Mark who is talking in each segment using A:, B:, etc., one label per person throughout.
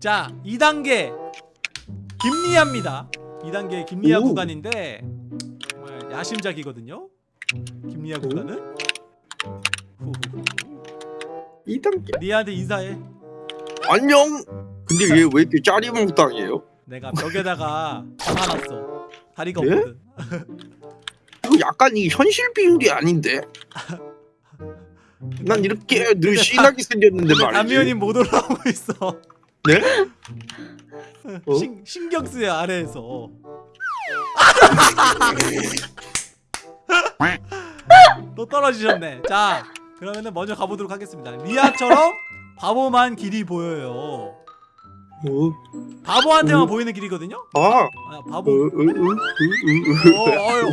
A: 자 2단계 김리아입니다. 2단계 김리아
B: 오.
A: 구간인데 정말 야심작이거든요. 김리아 구간은? 후후후.
B: 2단계?
A: 리아한테 인사해.
B: 안녕. 근데 얘 왜 이렇게 짜리몽 땅이에요?
A: 내가 벽에다가 박아놨어. 다리가
B: 네?
A: 없거든.
B: 이거 약간 이 현실 비율이 아닌데? 난 이렇게 늘 신하게 생겼는데 말이지.
A: 담미연이 못 올라오고 있어
B: 네? 어?
A: 신, 신경 쓰여 아래에서 또 떨어지셨네 자 그러면은 먼저 가보도록 하겠습니다 리아처럼 바보만 길이 보여요
B: 어?
A: 바보한테만
B: 어?
A: 보이는 길이거든요
B: 아
A: 아,
B: 어,
A: 바보
B: 어, 어, 어,
A: 어.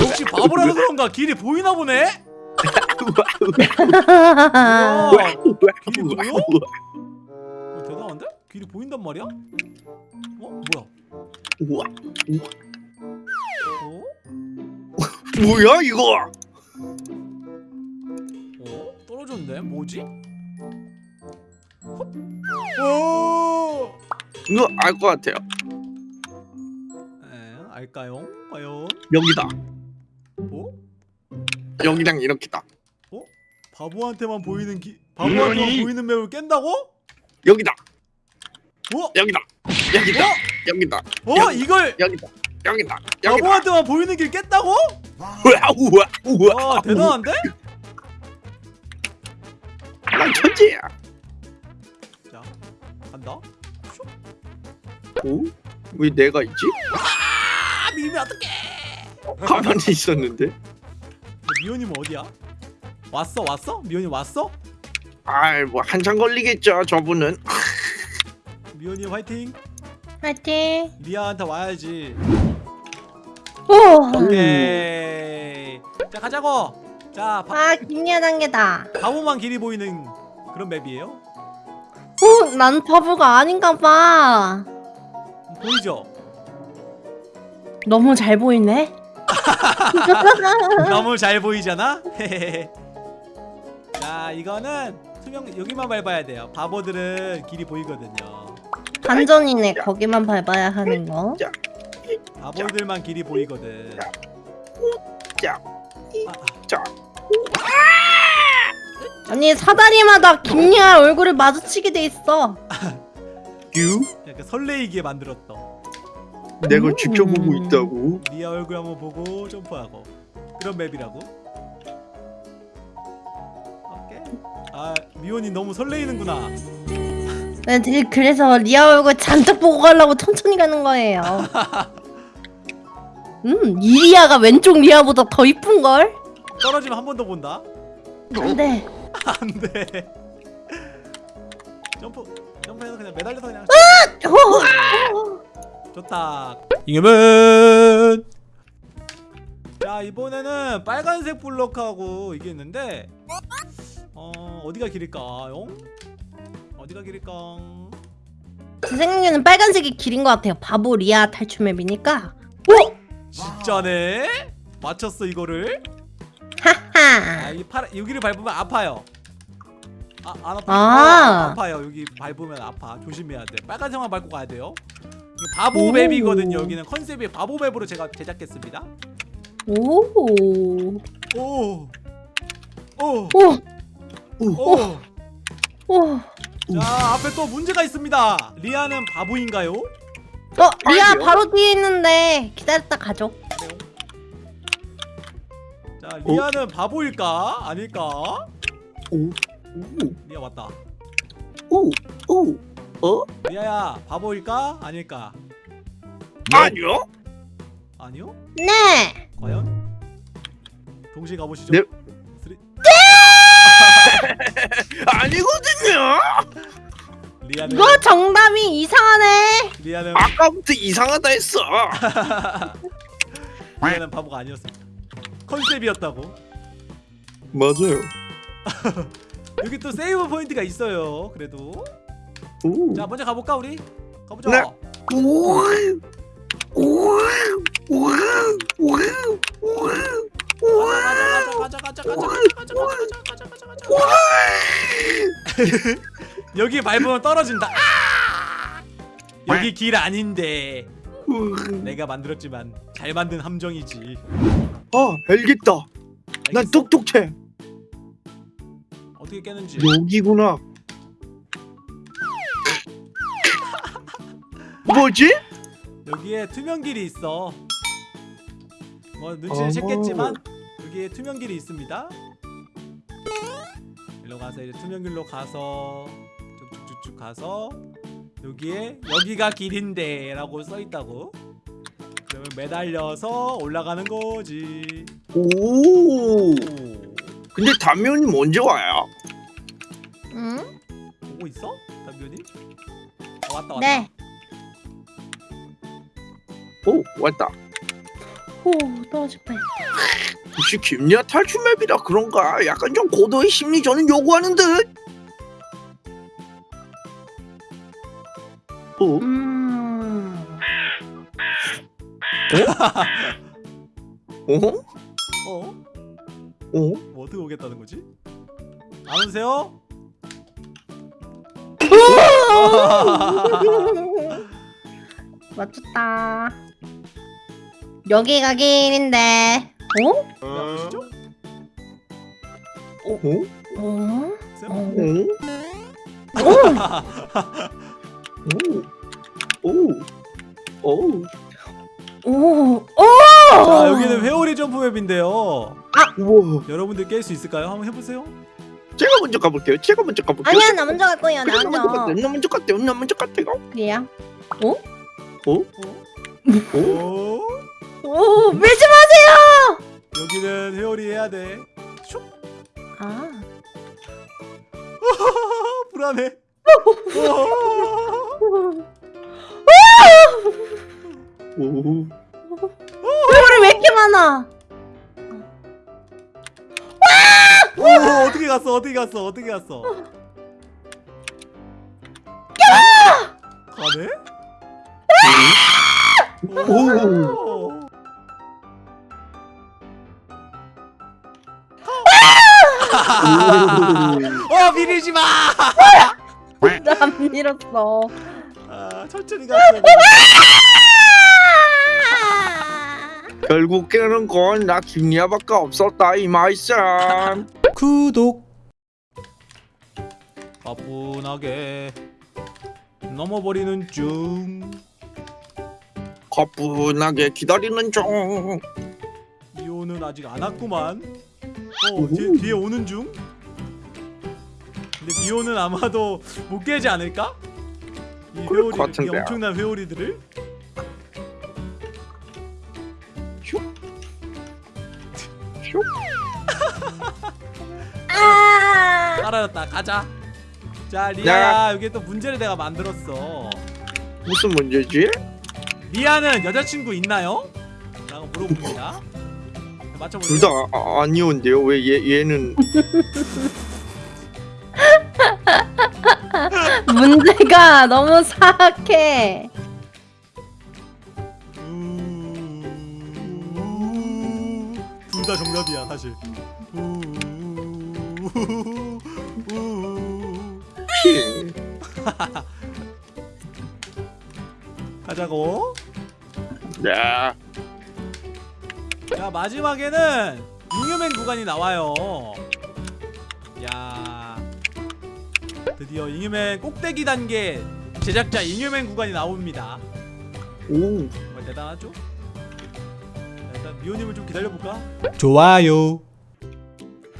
A: 역시 바보라서 그런가 길이 보이나 보네 길이
B: 어,
A: 보여? 어? 길이 보인단 말이야? 어? 뭐야?
B: 우와
A: 어?
B: 뭐야 이거
A: 어? 떨어졌네? 뭐지? 헛? 오!
B: 이거 알 것 같아요
A: 에, 알까요? 과연?
B: 여기다
A: 어?
B: 여기랑 이렇게다
A: 바보한테만 보이는 기 바보한테만
B: 뭐니?
A: 보이는 맵을 깬다고?
B: 여기다
A: 어?
B: 여기다 여기다 여기다
A: 어?
B: 여기.
A: 이걸
B: 여기다 여기다 여기다
A: 바보한테만 보이는 길 깼다고?
B: 우와 우와 우와
A: 와 대단한데?
B: 난 천재야
A: 자 간다
B: 오? 왜 내가 있지?
A: 아 밀면 어떡해
B: 가만히 있었는데
A: 미호님은 어디야? 왔어 왔어? 미호님 왔어?
B: 아이 뭐 한참 걸리겠죠 저분은
A: 미호님 화이팅
C: 화이팅.
A: 리아한테 와야지
C: 오.
A: 오케이 자 가자고 자 바,
C: 아 김리아 단계다.
A: 바보만 길이 보이는 그런 맵이에요
C: 오, 난 바보가 아닌가 봐.
A: 보이죠?
C: 너무 잘 보이네.
A: 너무 잘 보이잖아? 자 이거는 투명 여기만 밟아야 돼요 바보들은 길이 보이거든요
C: 반전이네. 거기만 밟아야 하는 거.
A: 바보들만 길이 보이거든.
B: 자,
A: 아,
B: 자.
C: 아니 사다리마다 김리아 얼굴을 마주치게 돼 있어.
B: 유?
A: 약간 설레이게 만들었다
B: 내가
C: 음.
B: 직접 보고 있다고?
A: 리아 얼굴 한번 보고 점프하고. 그런 map이라고? 오케이. 아 미혼이 너무 설레이는구나
C: 네, 네, 그래서 리아 얼굴 잔뜩 보고 가려고 천천히 가는 거예요. 음, 이 리아가 왼쪽 리아보다 더 이쁜 걸?
A: 떨어지면 한 번 더 본다
C: 안 돼.
A: 안 돼 점프 점프해서 그냥 매달려서 그냥
C: 어,
A: 좋다 이겨면 자 이번에는 빨간색 블럭하고 이게 있는데 어 어디가 길일까요? 어디가 길일까?
C: 제 생각에는 빨간색이 길인 것 같아요. 바보 리아 탈출 맵이니까. 오,
A: 진짜네? 맞췄어 이거를?
C: 하하.
A: 아 이 파라 여기를 밟으면 아파요. 아, 안 아파.
C: 아.
A: 아 파요. 여기 밟으면 아파. 조심해야 돼. 빨간색만 밟고 가야 돼요. 이거 바보
C: 오.
A: map이거든요. 여기는 컨셉이 바보 map으로 제가 제작했습니다.
C: 오,
A: 오. 오.
C: 오,
A: 오.
C: 오.
A: 자, 앞에 또 문제가 있습니다. 리아는 바보인가요?
C: 어, 리아
B: 아니요.
C: 바로 뒤에 있는데 기다렸다 가죠.
A: 그래요. 자, 리아는 바보일까? 아닐까?
B: 오,
A: 리아 왔다.
B: 오, 오, 어?
A: 리아야, 바보일까? 아닐까?
B: 아니요?
A: 아니요?
C: 네.
A: 과연? 동시에 가보시죠.
B: 네. 아니거든요.
A: 리아는
C: 이거 정답이 이상하네.
A: 리아는
B: 아까부터 이상하다 했어.
A: 리아는 바보가 아니었습니다. 컨셉이었다고.
B: 맞아요.
A: 여기 또 save point가 있어요. 그래도
B: 오,
A: 자 먼저 가볼까 우리? 가보자.
B: 네. 오, 오, 오, 오, 오,
A: 가자 가자 가자 가자 가자 가자 가자 가자. 여기 밟으면 떨어진다. 아! 여기 길 아닌데
B: 음.
A: 내가 만들었지만 잘 만든 함정이지
B: 아 알겠다. 난
A: 알겠어?
B: 똑똑해.
A: 어떻게 깨는지
B: 여기구나. 뭐지?
A: 여기에 투명길이 있어 뭐 눈치를
B: 어허.
A: 챘겠지만 여기에 투명길이 있습니다 일로 가서 이제 투명길로 가서 쭉쭉쭉쭉 가서 여기에 여기가 길인데 라고 써있다고 그러면 매달려서 올라가는 거지
B: 오.
A: 오
B: 근데 담요님 언제 와요?
C: 응?
A: 보고 있어? 담변이? 어, 왔다 왔다
C: 네.
B: 오 왔다.
C: 오 떨어질 뻔.
B: 혹시 김리아 탈출 맵이라 그런가? 약간 좀 고도의 심리 저는 요구하는 듯. 어?
C: 음.
B: 어?
A: 어?
B: 어?
A: 뭐 어떻게 오겠다는 거지? 안 오세요?
C: 맞췄다. 여기가 길인데. 어?
A: 야, 보시죠?
B: 어?
C: 어?
A: 쌤?
C: 어?
B: 오. 오. 오.
C: 오. 오.
A: 자 여기는 회오리 점프맵인데요
B: 우와.
A: 여러분들 깰 수 있을까요? 한번 해보세요
B: 제가 먼저 가볼게요. 제가 먼저 가볼게요.
C: 아니야 나 먼저 갈 거야
B: 그래, 나나 먼저
C: 먼저.
B: 갈게요. 나 먼저 갈게요. 나 먼저 갈게요.
C: 그래야.
B: 어?
A: 오?
C: 오 밀지 마세요.
A: 여기는 회오리 해야 돼 슉!
C: 아.
A: 불안해
B: 오.
C: 회오리 왜 이렇게 많아?
A: 오 어떻게 갔어 어떻게 갔어 어떻게 갔어 가네? 오. 어 밀리지 마!
C: 나안 밀었어.
A: 아, 천천히 갔어.
B: 결국 깨는 건나 김리아밖에 없었다 이 말씀.
A: 구독. 가뿐하게 넘어버리는 중.
B: 가뿐하게 기다리는 중.
A: 미호는 아직 안 왔구만. 어 뒤에, 뒤에 오는 중. 근데 미호는 아마도 못 깨지 않을까? 이 회오리,
B: 것
A: 이. 엄청난 회오리들을.
B: 슉.
C: 아.
A: 따라였다. 가자. 자 리아야 여기 또 문제를 내가 만들었어.
B: 무슨 문제지?
A: 리아는 여자친구 있나요? 라고 물어봅니다.
B: 둘
A: 맞춰볼게요.
B: 다 아, 아니온데요. 왜 얘 얘는
C: 문제가 너무 사악해.
A: 둘 다 정답이야 사실. 우.
B: 피.
A: 가자고.
B: 네.
A: 자 마지막에는 잉여맨 구간이 나와요. 야 드디어 잉여맨 꼭대기 단계 제작자 잉여맨 구간이 나옵니다.
B: 오.
A: 정말 대단하죠? 자, 일단 미호님을 좀 기다려볼까? 좋아요.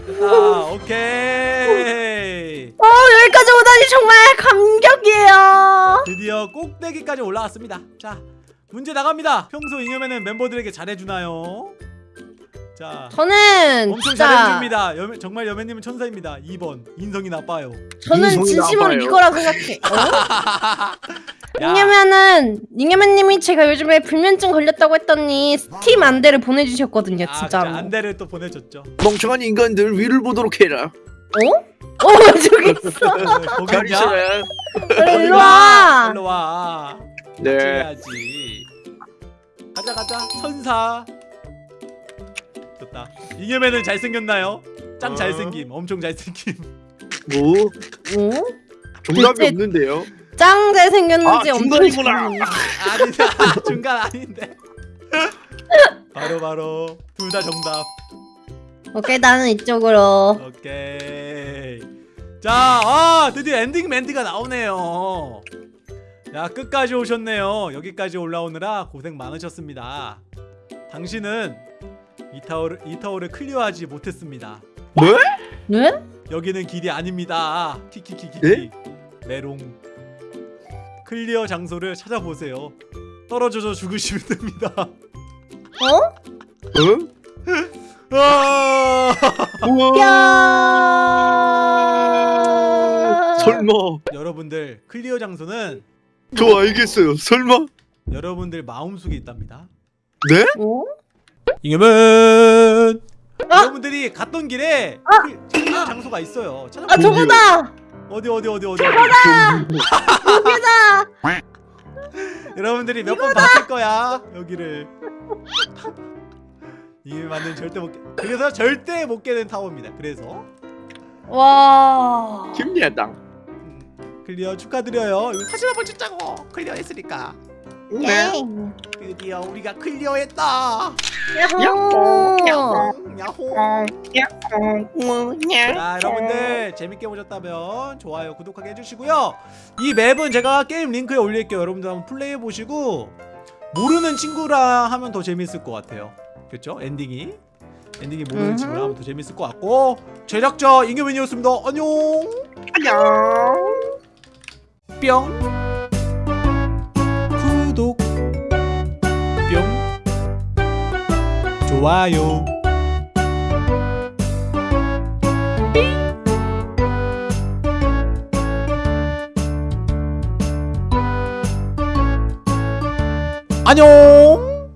A: 됐다. 오케이.
C: 어 여기까지 오다니 정말 감격이에요.
A: 드디어 꼭대기까지 올라왔습니다. 자, 문제 나갑니다. 평소 잉여맨은 멤버들에게 잘해주나요? 자,
C: 저는
A: 엄청
C: 진짜
A: 잘해줍니다. 여매, 정말 여매님은 천사입니다. 2번 인성이 나빠요.
C: 저는
B: 인성이
C: 진심으로
B: 나빠요.
C: 이거라 생각해. 어?
A: 야,
C: 왜냐면은 닝여맨님이 제가 요즘에 불면증 걸렸다고 했더니 스팀 안대를 보내주셨거든요,
A: 아,
C: 진짜로.
A: 그래, 안대를 또 보내줬죠.
B: 멍청한 인간들 위를 보도록 해라.
C: 어? 어 저기 있어.
B: 잘
A: 있냐?
B: 있어라.
C: 그래, 일로 와.
A: 일로 와.
B: 네.
A: 해야지. 가자 가자 천사. 좋다. 잉여맨은 잘생겼나요? 짱
B: 어.
A: 잘생김. 엄청 잘생김.
B: 뭐
C: 어?
B: 정답이
C: 대체-
B: 없는데요.
C: 짱 잘생겼는지
B: 아,
C: 엄청
B: 중간이구나.
A: 아니다 중간 아닌데 바로 바로 둘 다 정답
C: 오케이 나는 이쪽으로
A: 오케이 자 아, 드디어 엔딩 멘트가 나오네요 야 끝까지 오셨네요 여기까지 올라오느라 고생 많으셨습니다 당신은 이 타워를 이 타워를 clear하지 못했습니다
B: 뭐?
C: 네?
A: 여기는 길이 아닙니다 키키키키키
B: 예?
A: 메롱 clear 장소를 찾아보세요 떨어져서 죽으시면 됩니다
C: 어?
B: 어?
A: 아!
C: 야
B: 설마.
A: 여러분들 clear 장소는
B: 저 알겠어요. 설마.
A: 여러분들 마음속에 있답니다
B: 네?
C: 어?
A: 이겨면
C: 아!
A: 여러분들이 갔던 길에 cl- clear 장소가 있어요 찾아
C: 아 저거다
A: 어디 어디 어디 어디 어디
C: 여기다
A: 여러분들이 몇 번 봤을 거야 여기를 이게 맞는 절대 못 깨. 그래서 절대 못 깨는 타워입니다 그래서
C: 와
B: 김예당.
A: 음, clear 축하드려요. 이거 사진 한번 찍자고 clear 했으니까.
B: 네.
A: 드디어 우리가 clear했다.
C: 야호.
A: 야호.
B: 어,
A: 자 여러분들 재밌게 보셨다면 좋아요 구독하게 해주시고요. 이 map은 제가 게임 링크에 올릴게요. 여러분들 한번 플레이해 보시고 모르는 친구랑 하면 더 재밌을 것 같아요. 그렇죠 엔딩이? 엔딩이 모르는. 친구랑 하면 더 재밌을 것 같고 제작자 임규민이었습니다. 안녕.
B: 안녕.
A: 뿅. 구독. 뿅. 좋아요. 안녕